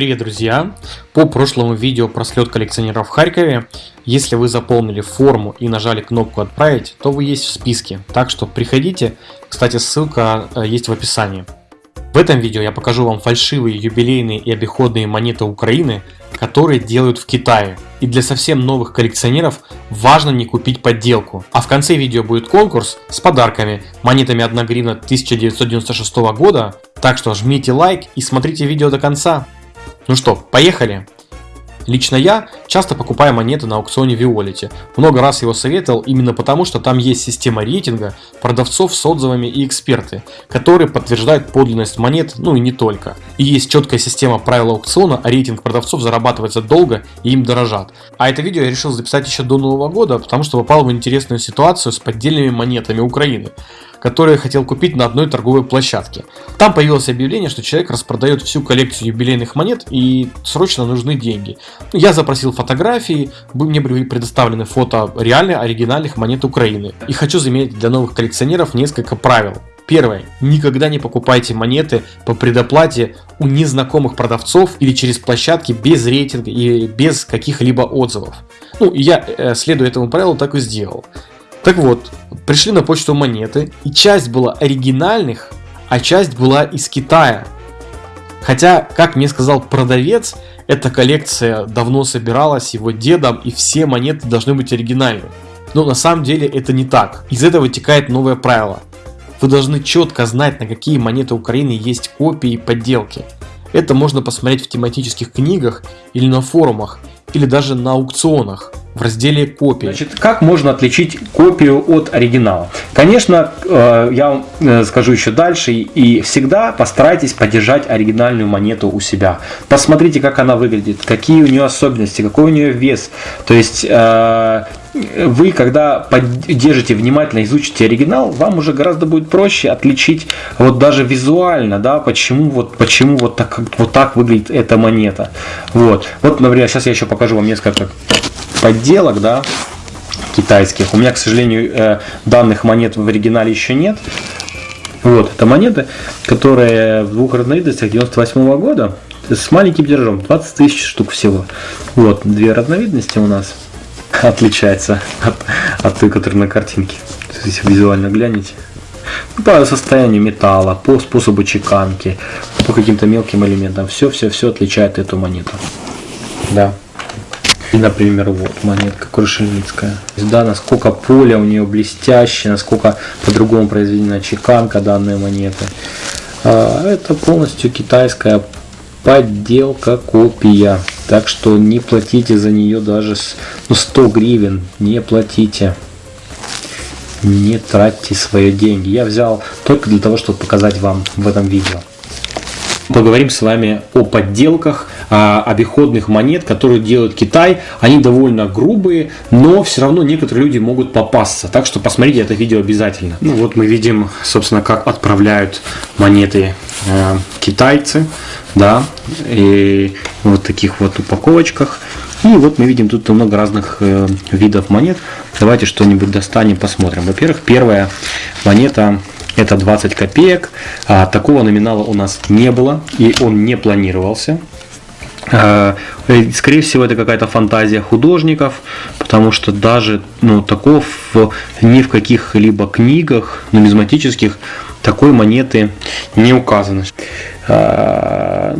Привет, друзья! По прошлому видео про слет коллекционеров в Харькове, если вы заполнили форму и нажали кнопку «Отправить», то вы есть в списке, так что приходите, кстати ссылка э, есть в описании. В этом видео я покажу вам фальшивые юбилейные и обиходные монеты Украины, которые делают в Китае. И для совсем новых коллекционеров важно не купить подделку. А в конце видео будет конкурс с подарками, монетами 1 гривна 1996 года. Так что жмите лайк и смотрите видео до конца. Ну что, поехали! Лично я часто покупаю монеты на аукционе Violet. Много раз его советовал именно потому, что там есть система рейтинга продавцов с отзывами и эксперты, которые подтверждают подлинность монет, ну и не только. И есть четкая система правил аукциона, а рейтинг продавцов зарабатывается долго и им дорожат. А это видео я решил записать еще до Нового года, потому что попал в интересную ситуацию с поддельными монетами Украины которые хотел купить на одной торговой площадке. Там появилось объявление, что человек распродает всю коллекцию юбилейных монет и срочно нужны деньги. Я запросил фотографии, мне были предоставлены фото реальных оригинальных монет Украины. И хочу заметить для новых коллекционеров несколько правил. Первое. Никогда не покупайте монеты по предоплате у незнакомых продавцов или через площадки без рейтинга и без каких-либо отзывов. Ну, я, э, следуя этому правилу, так и сделал. Так вот, пришли на почту монеты, и часть была оригинальных, а часть была из Китая. Хотя, как мне сказал продавец, эта коллекция давно собиралась его дедом, и все монеты должны быть оригинальны. Но на самом деле это не так. Из этого вытекает новое правило. Вы должны четко знать, на какие монеты Украины есть копии и подделки. Это можно посмотреть в тематических книгах или на форумах, или даже на аукционах в разделе копии. Значит, как можно отличить копию от оригинала? Конечно, э, я вам э, скажу еще дальше, и всегда постарайтесь поддержать оригинальную монету у себя. Посмотрите, как она выглядит, какие у нее особенности, какой у нее вес. То есть, э, вы, когда держите внимательно, изучите оригинал, вам уже гораздо будет проще отличить вот даже визуально, да, почему вот, почему вот так, вот так выглядит эта монета. Вот, вот, например, сейчас я еще покажу вам несколько подделок, да, китайских. У меня, к сожалению, э, данных монет в оригинале еще нет. Вот, это монеты, которые в двух разновидностях 98 -го года с маленьким тиражом, 20 тысяч штук всего. Вот, две разновидности у нас отличается от, от той, которая на картинке. Если визуально глянете. Ну, по состоянию металла, по способу чеканки, по каким-то мелким элементам. Все-все-все отличает эту монету. Да. И, например, вот монетка Крушельницкая. Да, насколько поле у нее блестящее, насколько по-другому произведена чеканка данной монеты. А, это полностью китайская подделка, копия. Так что не платите за нее даже ну, 100 гривен. Не платите. Не тратьте свои деньги. Я взял только для того, чтобы показать вам в этом видео. Поговорим с вами о подделках обиходных монет, которые делает Китай. Они довольно грубые, но все равно некоторые люди могут попасться. Так что посмотрите это видео обязательно. Ну вот мы видим, собственно, как отправляют монеты э, китайцы. Да, и вот таких вот упаковочках. И вот мы видим тут много разных э, видов монет. Давайте что-нибудь достанем, посмотрим. Во-первых, первая монета это 20 копеек. А, такого номинала у нас не было и он не планировался. А, скорее всего, это какая-то фантазия художников, потому что даже ну, таков ни в каких-либо книгах нумизматических такой монеты не указано. А,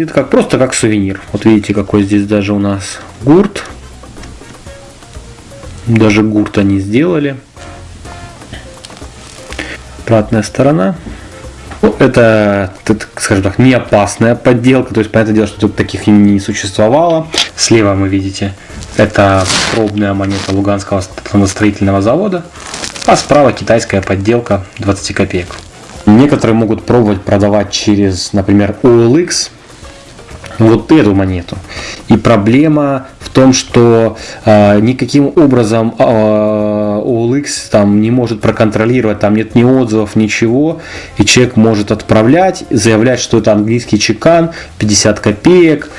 это как, просто как сувенир. Вот видите, какой здесь даже у нас гурт. Даже гурт они сделали обратная сторона. Ну, это, скажем так, не опасная подделка, то есть, понятное дело, что тут таких не существовало. Слева вы видите, это пробная монета Луганского строительного завода, а справа китайская подделка 20 копеек. Некоторые могут пробовать продавать через, например, OLX, вот эту монету. И проблема в том, что э, никаким образом э, OLX там не может проконтролировать, там нет ни отзывов, ничего, и человек может отправлять, заявлять, что это английский чекан, 50 копеек,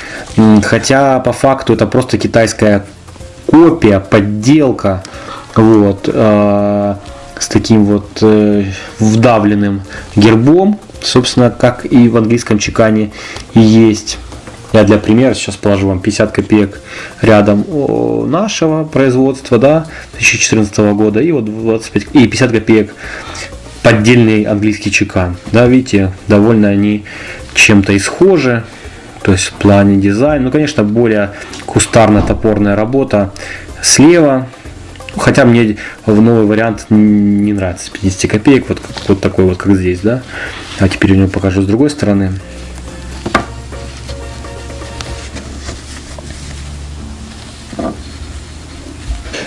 хотя по факту это просто китайская копия, подделка, вот, э, с таким вот э, вдавленным гербом, собственно, как и в английском чекане есть. Я для примера сейчас положу вам 50 копеек рядом нашего производства, да, 2014 года, и вот 25, и 50 копеек поддельный английский чекан. Да, видите, довольно они чем-то исхожи, то есть в плане дизайна. Ну, конечно, более кустарно-топорная работа слева. Хотя мне в новый вариант не нравится 50 копеек, вот, вот такой вот, как здесь, да. А теперь я него покажу с другой стороны.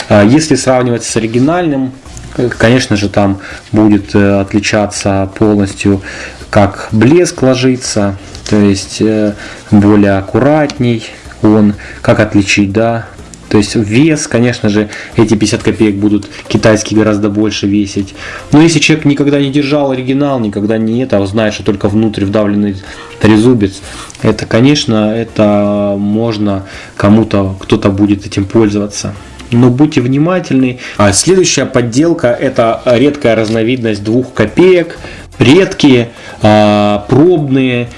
Если сравнивать с оригинальным, конечно же, там будет э, отличаться полностью, как блеск ложится, то есть э, более аккуратней он, как отличить, да, то есть вес, конечно же, эти 50 копеек будут китайские гораздо больше весить. Но если человек никогда не держал оригинал, никогда не это, а знает, что только внутрь вдавленный трезубец, это, конечно, это можно кому-то, кто-то будет этим пользоваться но будьте внимательны. А следующая подделка это редкая разновидность двух копеек, редкие, а, пробные,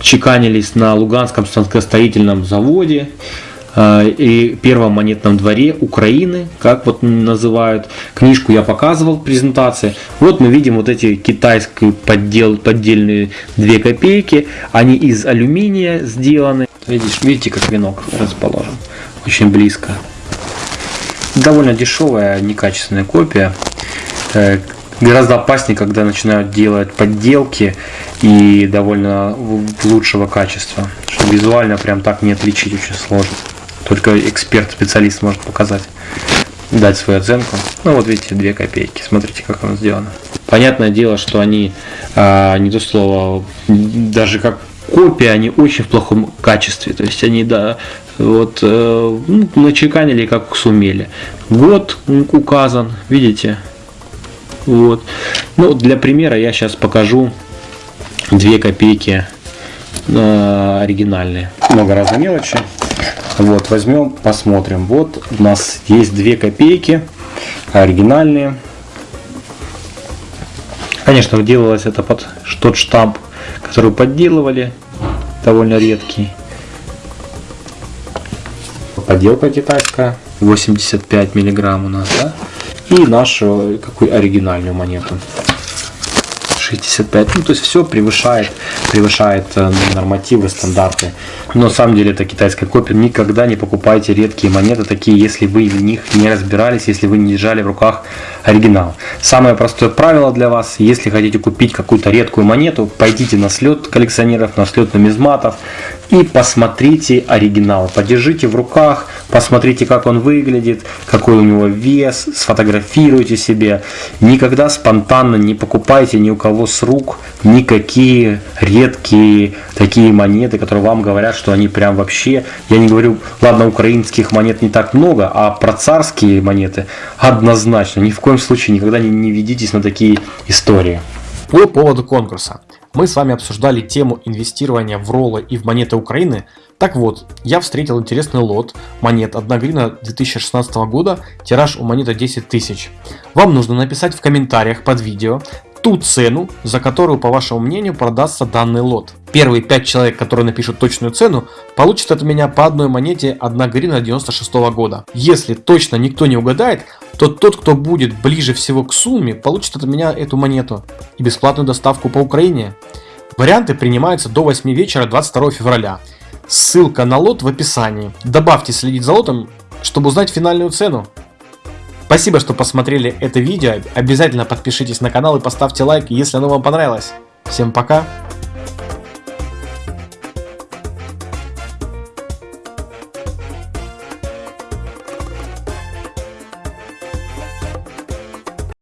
чеканились на Луганском станкостроительном заводе а, и первом монетном дворе Украины, как вот называют. Книжку я показывал в презентации. Вот мы видим вот эти китайские поддел, поддельные 2 копейки. Они из алюминия сделаны. Видишь, видите, как венок расположен. Очень близко довольно дешевая, некачественная копия. Э, гораздо опаснее, когда начинают делать подделки и довольно лучшего качества. Что визуально прям так не отличить очень сложно. Только эксперт, специалист может показать, дать свою оценку. Ну вот видите, 2 копейки. Смотрите, как оно сделано. Понятное дело, что они, а, не то слово, даже как копии, они очень в плохом качестве. То есть они, да, вот, э, ну, начеканили как сумели. Год указан, видите? Вот. Ну, для примера я сейчас покажу две копейки э, оригинальные. Много разной мелочи. Вот, возьмем, посмотрим. Вот у нас есть две копейки оригинальные. Конечно, делалось это под тот штамп, который подделывали, довольно редкий подделка китайская, 85 миллиграмм у нас, да? И нашу какую оригинальную монету. 65. Ну, то есть все превышает, превышает э, нормативы, стандарты. Но на самом деле это китайская копия. Никогда не покупайте редкие монеты, такие, если вы в них не разбирались, если вы не держали в руках оригинал. Самое простое правило для вас, если хотите купить какую-то редкую монету, пойдите на слет коллекционеров, на слет нумизматов, и посмотрите оригинал. Подержите в руках, посмотрите, как он выглядит, какой у него вес, сфотографируйте себе. Никогда спонтанно не покупайте ни у кого с рук никакие редкие такие монеты, которые вам говорят, что они прям вообще, я не говорю, ладно, украинских монет не так много, а про царские монеты однозначно. Ни в коем случае никогда не, не ведитесь на такие истории. По поводу конкурса. Мы с вами обсуждали тему инвестирования в роллы и в монеты Украины. Так вот, я встретил интересный лот монет 1 гривна 2016 года, тираж у монеты 10 тысяч. Вам нужно написать в комментариях под видео ту цену, за которую, по вашему мнению, продастся данный лот. Первые 5 человек, которые напишут точную цену, получат от меня по одной монете 1 гривна 96 года. Если точно никто не угадает, то тот, кто будет ближе всего к сумме, получит от меня эту монету и бесплатную доставку по Украине. Варианты принимаются до 8 вечера 22 февраля. Ссылка на лот в описании. Добавьте следить за лотом, чтобы узнать финальную цену. Спасибо, что посмотрели это видео. Обязательно подпишитесь на канал и поставьте лайк, если оно вам понравилось. Всем пока!